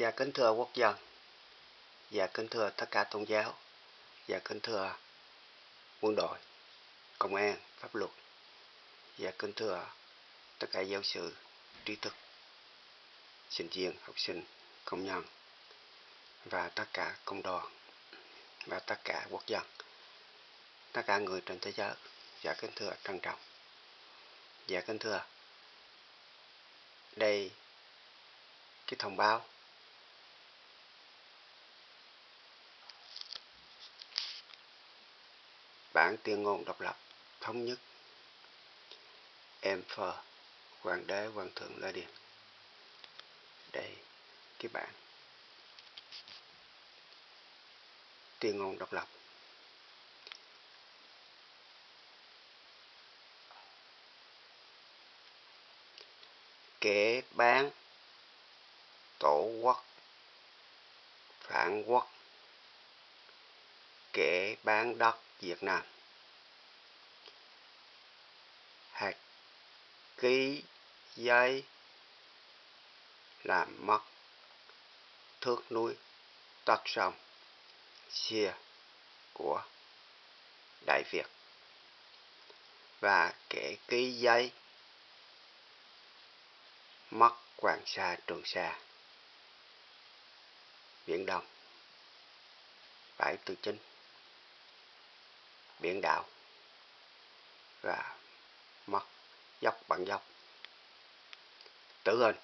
Dạ kính thưa quốc dân, dạ kính thưa tất cả tôn giáo, dạ kính thưa quân đội, công an, pháp luật, dạ kính thưa tất cả giáo sư, trí thức, sinh viên, học sinh, công nhân và tất cả công đoàn và tất cả quốc dân, tất cả người trên thế giới, dạ kính thưa trân trọng, dạ kính thưa đây cái thông báo bản tuyên ngôn độc lập thống nhất. Emperor, hoàng đế hoàng thượng lê điền đây cái bản. Tuyên ngôn độc lập. Kẻ bán tổ quốc phản quốc. Kẻ bán đất Việt Nam. Hạt ký giấy làm mất thước núi tắt sông, xia của Đại Việt. Và kẻ ký giấy, mất Hoàng Sa, Trường Sa. Biển Đông. Bãi tư chính biển đảo và mất dốc bằng dốc tử hình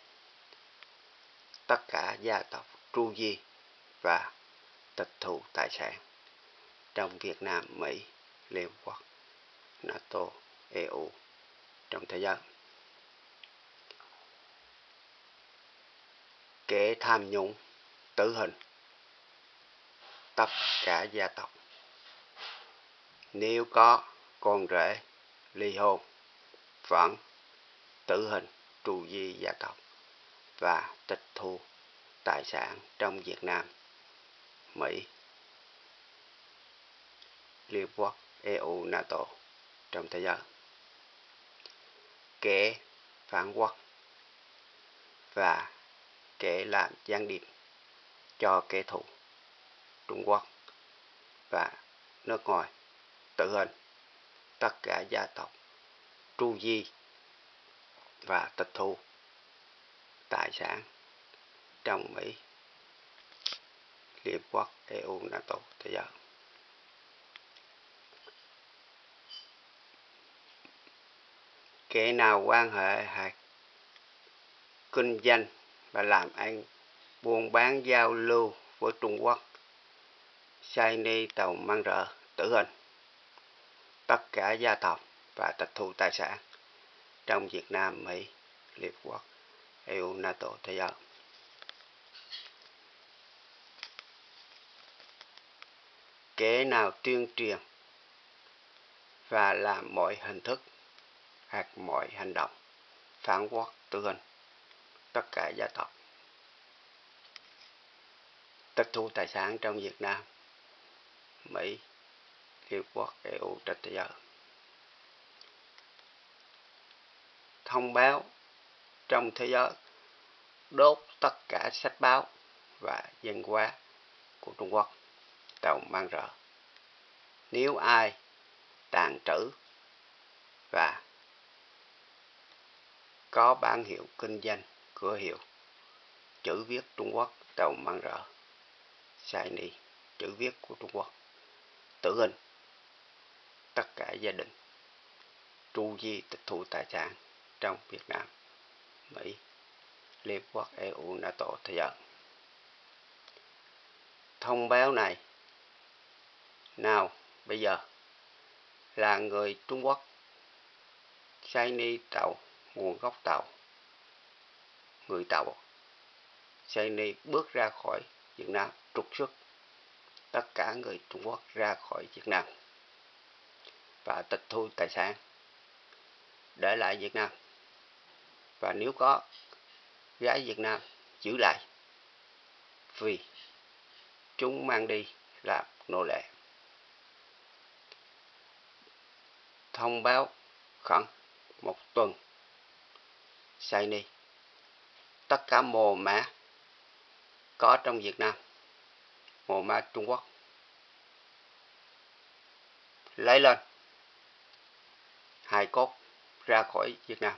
tất cả gia tộc tru di và tịch thu tài sản trong Việt Nam, Mỹ, Liên Quốc, NATO, EU trong thế giới. Kẻ tham nhũng, tử hình, tất cả gia tộc nếu có con rể ly hôn vẫn tử hình trù di gia tộc và tịch thu tài sản trong Việt Nam, Mỹ, Liên Quốc, EU, NATO trong thế giới. Kẻ phản quốc và kẻ làm gián điệp cho kẻ thù Trung Quốc và nước ngoài tự hình tất cả gia tộc tru di và tịch thu tài sản trong Mỹ, Liên Quốc, EU, NATO, thế giới. Kẻ nào quan hệ hay kinh doanh và làm ăn buôn bán giao lưu với Trung Quốc, sai ni tàu mang rợ, tử hình tất cả gia tộc và tịch thu tài sản trong Việt Nam, Mỹ, Liên Quốc, EU, NATO, thế giới. Kẻ nào tuyên truyền và làm mọi hình thức hoặc mọi hành động phản quốc tư hình tất cả gia tộc tịch thu tài sản trong Việt Nam, Mỹ, Liên Quốc, EU trên thế giới. Thông báo trong thế giới đốt tất cả sách báo và dân hóa của Trung Quốc tàu mang rỡ Nếu ai tàn trữ và có bản hiệu kinh doanh cửa hiệu chữ viết Trung Quốc tàu mang rỡ sai ni chữ viết của Trung Quốc tử hình tất cả gia đình tru di tịch thu tài sản trong Việt Nam, Mỹ, Liên Quốc, EU, NATO, thế giới. Thông báo này nào bây giờ là người Trung Quốc sai tàu nguồn gốc tàu người tàu sai bước ra khỏi Việt Nam trục xuất tất cả người Trung Quốc ra khỏi Việt Nam và tịch thu tài sản. Để lại Việt Nam. Và nếu có gái Việt Nam giữ lại. Vì chúng mang đi làm nô lệ. Thông báo khẩn một tuần ni, tất cả mồ mã có trong Việt Nam mồ mã Trung Quốc lấy lên hai cốt ra khỏi Việt Nam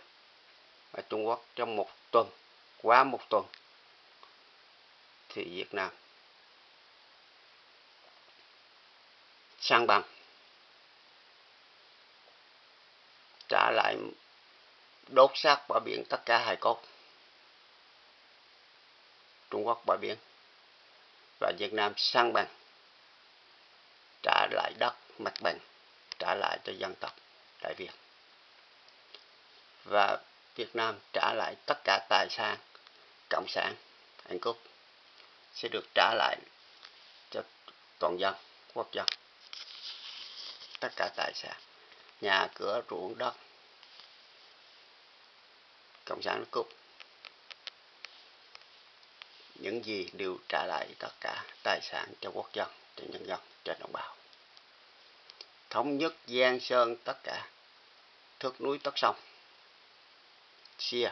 và Trung Quốc trong một tuần, quá một tuần, thì Việt Nam sang bằng, trả lại đốt xác bờ biển tất cả hài cốt. Trung Quốc bờ biển và Việt Nam sang bằng, trả lại đất, mặt bằng, trả lại cho dân tộc Đại Việt và Việt Nam trả lại tất cả tài sản, cộng sản Anh Cúc sẽ được trả lại cho toàn dân, quốc dân. Tất cả tài sản, nhà cửa, ruộng đất, cộng sản cúp những gì đều trả lại tất cả tài sản cho quốc dân, cho nhân dân, cho đồng bào. Thống nhất giang sơn tất cả, thước núi tất sông chia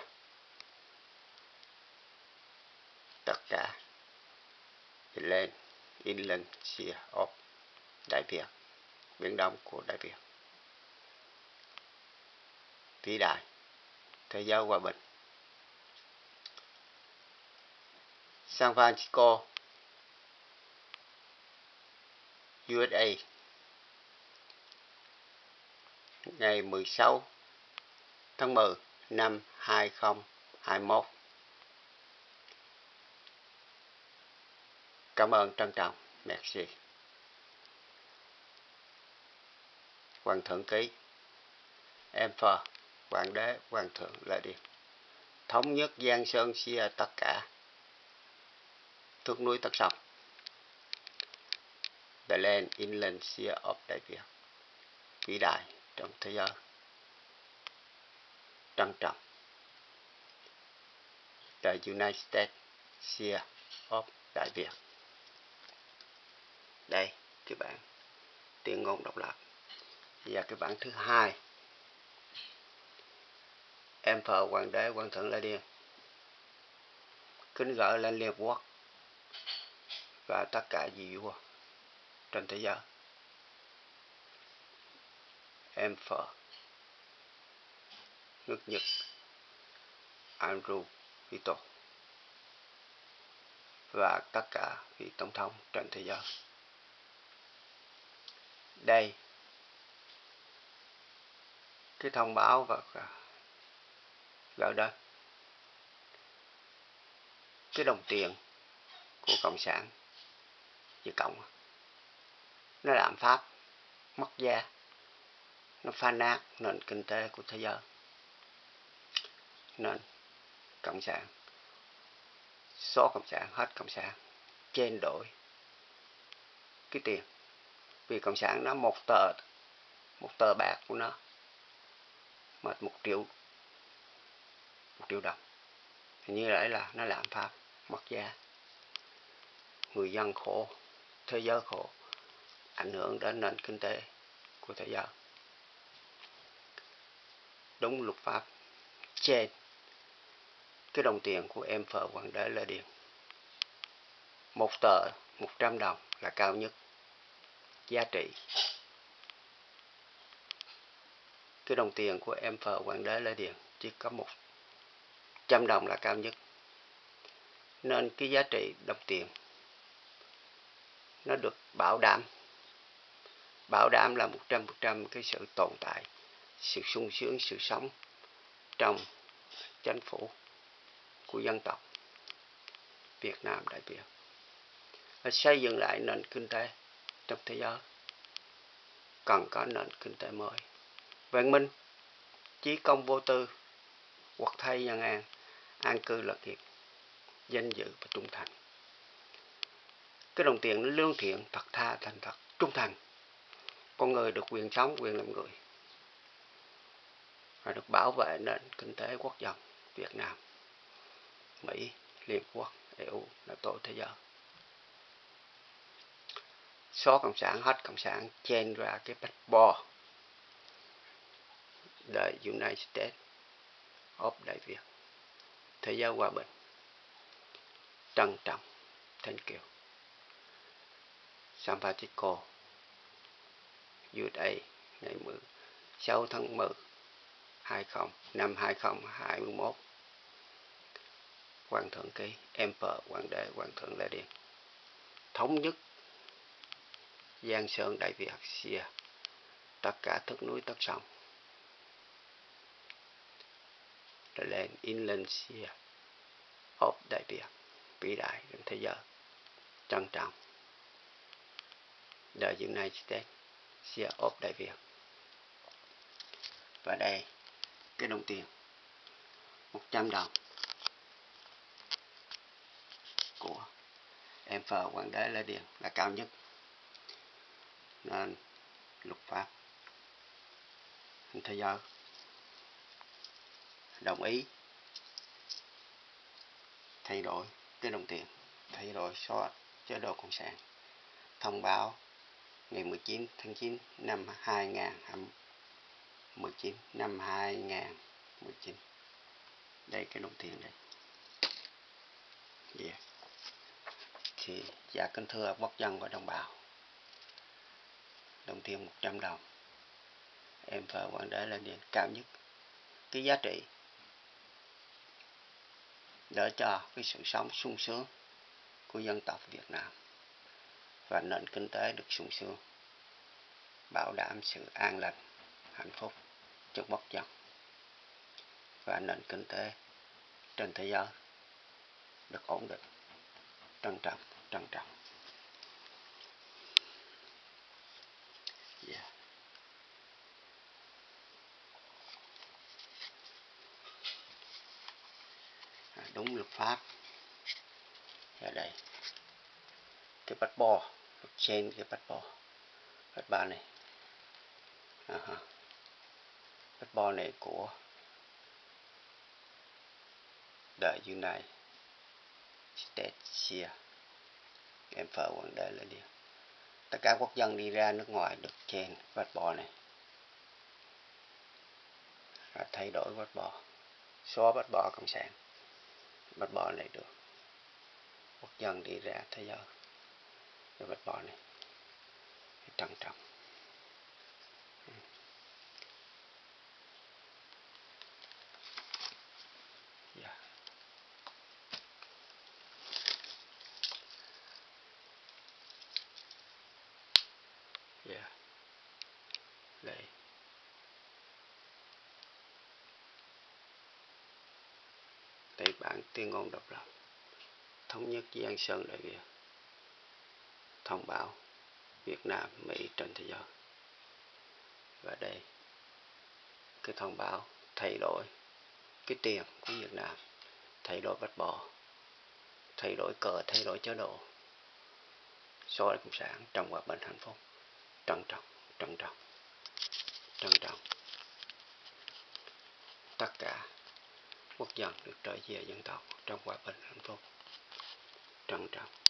tất cả in lên in lên, chia of đại việt, biển đông của đại việt. Vĩ đại, thế giới hòa bình. San Francisco USA ngày 16 tháng 10 năm 2021 Cảm ơn trân trọng. Merci. Hoàng thượng ký. Em phờ, Hoàng đế, Hoàng thượng Lê đi. Thống nhất Giang Sơn xia tất cả. Thước núi tất sông. The land inland sea of Đại Việt Vĩ đại trong thế giới trân trọng. The United States Sea of Đại Việt đây cái bản tiếng ngôn độc lập. Và cái bản thứ hai. Em phờ hoàng đế quan thượng Lê điên kính gửi lên liên quốc và tất cả vị vua trên thế giới. Em phờ nước nhật andrew, vito. Và tất cả vị tổng thống trên thế giới. Đây. Cái thông báo và gửi đến. Cái đồng tiền của cộng sản Việt Cộng. Nó làm pháp mất giá. Nó phá nát nền kinh tế của thế giới nên, cộng sản. Số cộng sản, hết cộng sản. Trên đổi cái tiền. Vì cộng sản nó một tờ một tờ bạc của nó, mà một triệu một triệu đồng. Thì như vậy là nó làm pháp mất giá người dân khổ, thế giới khổ, ảnh hưởng đến nền kinh tế của thế giới. Đúng luật pháp. Trên cái đồng tiền của em phở hoàng đế lê điền. Một tờ, một trăm đồng là cao nhất. Giá trị. Cái đồng tiền của em phở hoàng đế lê điền, chỉ có một trăm đồng là cao nhất. Nên cái giá trị đồng tiền, nó được bảo đảm. Bảo đảm là một trăm phần trăm cái sự tồn tại, sự sung sướng, sự sống trong chính phủ của dân tộc. Việt Nam Đại biểu. Và xây dựng lại nền kinh tế trong thế giới. Cần có nền kinh tế mới. Văn minh, chí công vô tư quật thay nhân an an cư lạc nghiệp, danh dự và trung thành. Cái đồng tiền nó lương thiện, thật tha, thành thật, trung thành. Con người được quyền sống, quyền làm người. Và được bảo vệ nền kinh tế quốc dân Việt Nam. Mỹ Liên Quốc EU NATO thế giới. Số cộng sản hết cộng sản chen ra cái bách bò, the United States of Đại Việt thế giới hòa bình. Trân trọng thank you. San Francisco USA ngày 16 tháng 10 20 năm 2021 Hoàng thượng ký Emperor, Hoàng đế, Hoàng thượng Lê Điện thống nhất Giang Sơn, Đại Việt Xia tất cả thức núi tất sông. Lên Indonesia. Of Đại Việt, vĩ đại trên thế giới. Trân trọng. The United States Xia of Đại Việt. Và đây, cái đồng tiền. 100 đồng của em phờ hoàng đế lê điền là cao nhất. Nên luật pháp thế giới, đồng ý thay đổi cái đồng tiền, thay đổi so chế độ cộng sản. Thông báo ngày 19 tháng 9 năm 2019 năm 2019 đây cái đồng tiền đây. Yeah thì dạ kính thưa, quốc dân và đồng bào. Đồng tiền 100 đồng. Em thờ quan đế lên điện cao nhất. Cái giá trị đỡ cho cái sự sống sung sướng của dân tộc Việt Nam và nền kinh tế được sung sướng, bảo đảm sự an lành, hạnh phúc cho quốc dân và nền kinh tế trên thế giới được ổn định, trân trọng trân trọng. Yeah. à, đúng luật pháp. Ở đây. Cái bắt bò trên cái bắt bò bắt ba này. À, bắt bò này của the United States. here em phở quảng đế là điều. Tất cả quốc dân đi ra nước ngoài được trên bắt bò này. Và thay đổi bắt bò. Xóa bắt bò cộng sản. Bắt bò này được. Quốc dân đi ra thế giới. Cái bắt bò này. Trân trọng yeah. Yeah. đây đảng tuyên ngôn độc lập thống nhất Giang Sơn Đại Việt thông báo Việt Nam, Mỹ trên thế giới. Và đây, cái thông báo thay đổi cái tiền của Việt Nam, thay đổi bắt bò, thay đổi cờ, thay đổi chế độ, so với Cộng sản trong hòa bình hạnh phúc, trân trọng, trân trọng, trân trọng. Tất cả quốc dân được trở về dân tộc trong hòa bình hạnh phúc, trân trọng.